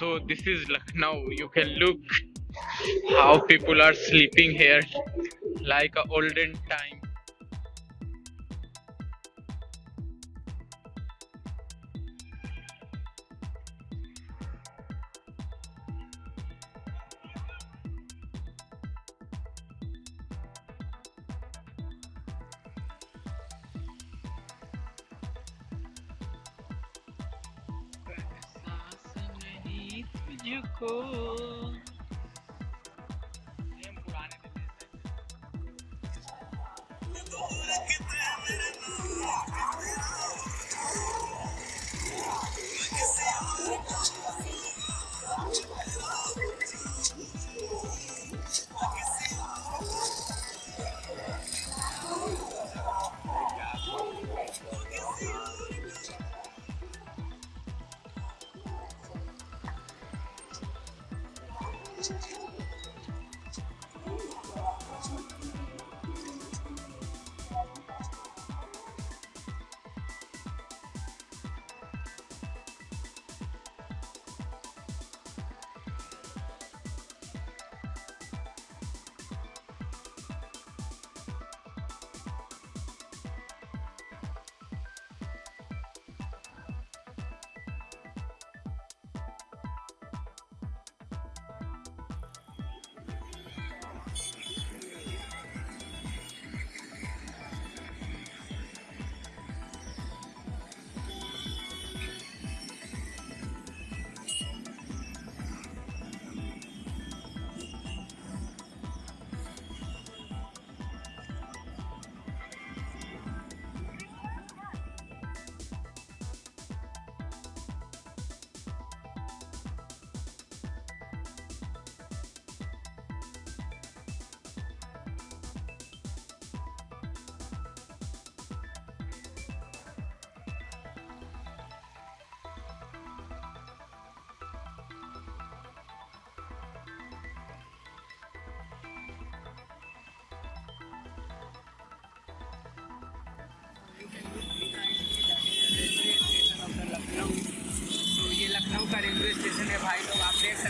So this is Lucknow. You can look how people are sleeping here like a olden time. you cool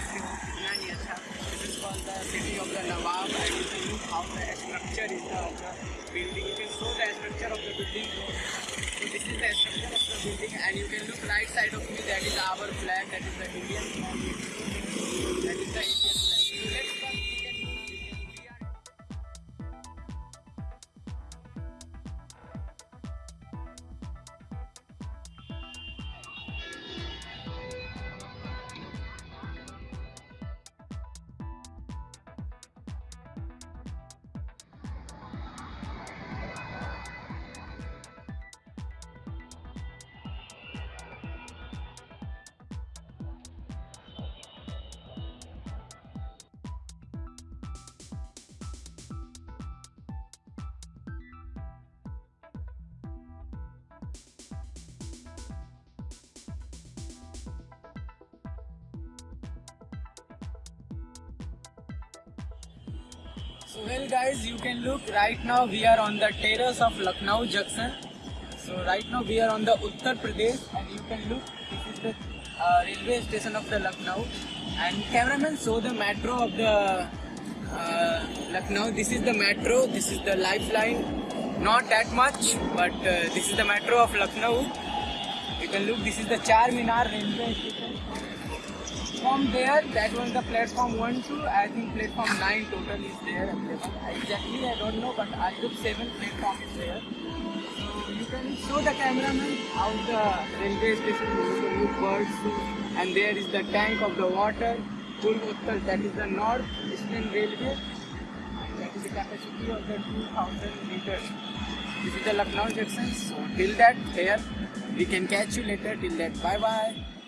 This is called the city of the Nawab and you can look how the structure is the, the building. You can show the structure of the building. So this is the structure of the building and you can look right side of me that is our flag that is the Indian flag. That is the Indian flag. So let's So well guys, you can look right now we are on the terrace of Lucknow Junction. So right now we are on the Uttar Pradesh and you can look, this is the uh, railway station of the Lucknow. And cameraman show the metro of the uh, Lucknow. This is the metro, this is the lifeline. Not that much, but uh, this is the metro of Lucknow. You can look, this is the Char Minar railway station from there that was the platform 1 to I think platform 9 total is there exactly I don't know but I think 7 platform is there. So you can show the cameraman how the railway station is birds and there is the tank of the water Purvottar that is the north eastern railway. That is the capacity of the 2000 liters this is the Lucknow junction so till that here we can catch you later. Till that bye bye